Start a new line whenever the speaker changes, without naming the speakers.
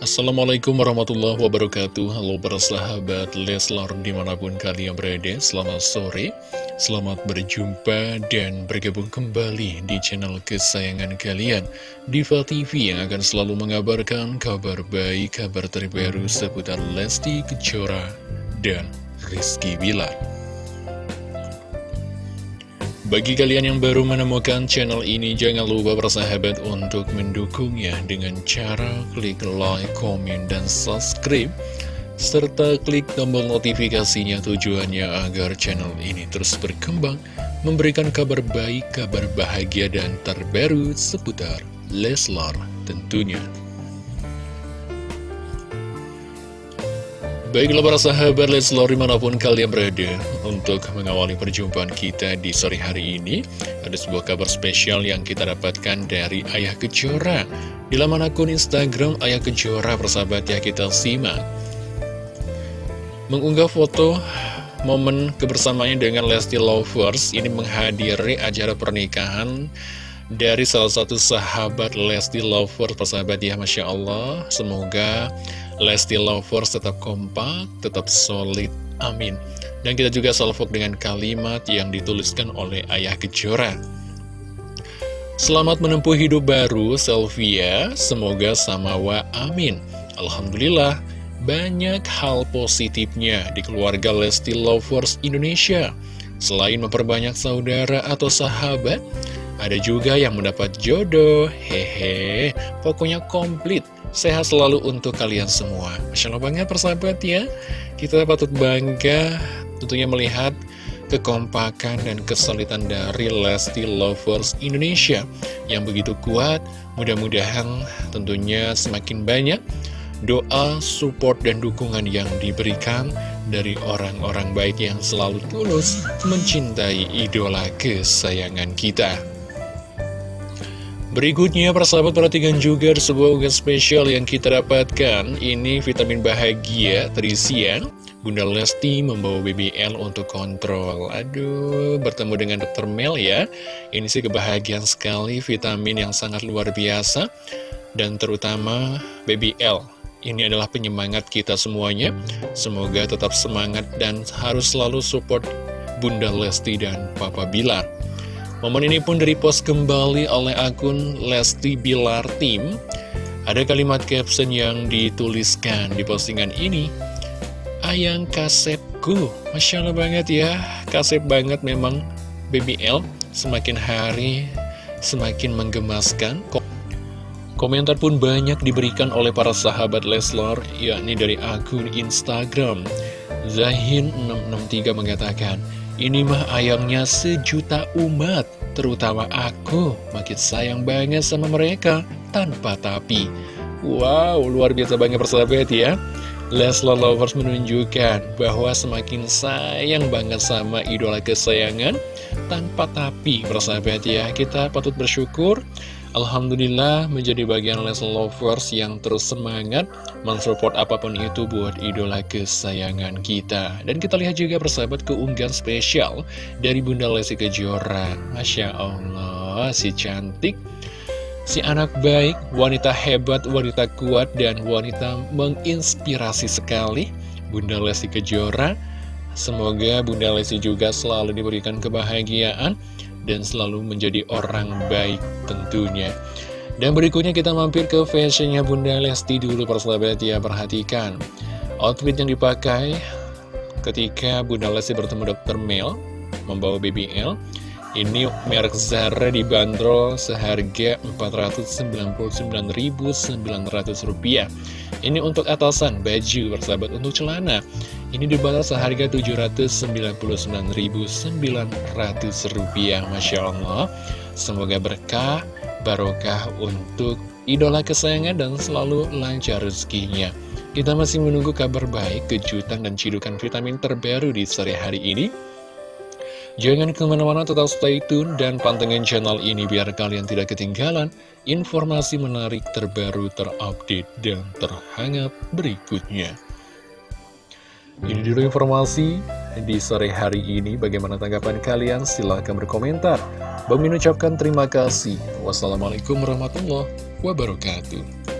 Assalamualaikum warahmatullahi wabarakatuh. Halo para sahabat Leslar di mana pun kalian berada Selamat sore Selamat berjumpa dan bergabung kembali di channel kesayangan kalian. Diva TV yang akan selalu mengabarkan kabar baik, kabar terbaru seputar Lesti Kejora dan Rizky Bilar bagi kalian yang baru menemukan channel ini, jangan lupa bersahabat untuk mendukungnya dengan cara klik like, komen, dan subscribe. Serta klik tombol notifikasinya tujuannya agar channel ini terus berkembang, memberikan kabar baik, kabar bahagia, dan terbaru seputar Leslar tentunya. Baiklah para sahabat Leslar di mana pun kalian berada Untuk mengawali perjumpaan kita di sore hari ini Ada sebuah kabar spesial yang kita dapatkan dari Ayah Kejora. Di laman akun Instagram Ayah Kejora persahabat ya kita simak. Mengunggah foto momen kebersamaannya dengan Lesti Lovers Ini menghadiri acara pernikahan dari salah satu sahabat Lesti Lovers persahabat ya Masya Allah Semoga Lesti Lovers tetap kompak, tetap solid, amin. Dan kita juga salvok dengan kalimat yang dituliskan oleh Ayah Kejora. Selamat menempuh hidup baru, Selvia. Semoga samawa, amin. Alhamdulillah, banyak hal positifnya di keluarga Lesti Lovers Indonesia. Selain memperbanyak saudara atau sahabat, ada juga yang mendapat jodoh. Hehe, pokoknya komplit Sehat selalu untuk kalian semua Masya Allah banget persahabat ya Kita patut bangga tentunya melihat kekompakan dan kesulitan dari Lesti Lovers Indonesia yang begitu kuat. Mudah-mudahan tentunya semakin banyak doa, support, dan dukungan yang diberikan dari orang-orang baik yang selalu tulus mencintai idola kesayangan kita. Berikutnya, persahabat perhatikan juga sebuah unggahan spesial yang kita dapatkan. Ini vitamin bahagia terisian. Bunda Lesti membawa BBL untuk kontrol. Aduh, bertemu dengan Dr. Mel ya. Ini sih kebahagiaan sekali, vitamin yang sangat luar biasa. Dan terutama BBL. Ini adalah penyemangat kita semuanya. Semoga tetap semangat dan harus selalu support Bunda Lesti dan Papa Bilar. Momen ini pun direpost kembali oleh akun Lesti Bilar Team. Ada kalimat caption yang dituliskan di postingan ini. Ayang kasepku, Masya Allah banget ya, kasep banget memang BBL. Semakin hari semakin menggemaskan. Komentar pun banyak diberikan oleh para sahabat Leslar, yakni dari akun Instagram. Zahin663 mengatakan, ini mah ayangnya sejuta umat, terutama aku, makin sayang banget sama mereka, tanpa tapi. Wow, luar biasa banget persahabat ya. Leslar Lovers menunjukkan bahwa semakin sayang banget sama idola kesayangan, tanpa tapi persahabat ya. Kita patut bersyukur Alhamdulillah menjadi bagian Leslie Lovers yang terus semangat mensupport apa pun itu buat idola kesayangan kita. Dan kita lihat juga persahabat keunggahan spesial dari Bunda Lesti Kejora. Masya Allah, si cantik, si anak baik, wanita hebat, wanita kuat, dan wanita menginspirasi sekali. Bunda Lesti Kejora, semoga Bunda Lesti juga selalu diberikan kebahagiaan dan selalu menjadi orang baik tentunya. Dan berikutnya kita mampir ke fashionnya Bunda Lesti dulu persahabat ya, perhatikan. Outfit yang dipakai ketika Bunda Lesti bertemu Dr. Mel, membawa BBL. Ini merek Zara dibanderol seharga Rp499.900. Ini untuk atasan, baju, persahabat, untuk celana. Ini dibanderol seharga Rp799.900. Masya Allah. Semoga berkah, barokah untuk idola kesayangan dan selalu lancar rezekinya. Kita masih menunggu kabar baik, kejutan, dan cidukan vitamin terbaru di sore hari ini. Jangan ke mana-mana tetap stay tune dan pantengin channel ini biar kalian tidak ketinggalan informasi menarik terbaru terupdate dan terhangat berikutnya. Ini dulu informasi di sore hari ini. Bagaimana tanggapan kalian? Silahkan berkomentar. Bang ucapkan terima kasih. Wassalamualaikum warahmatullahi wabarakatuh.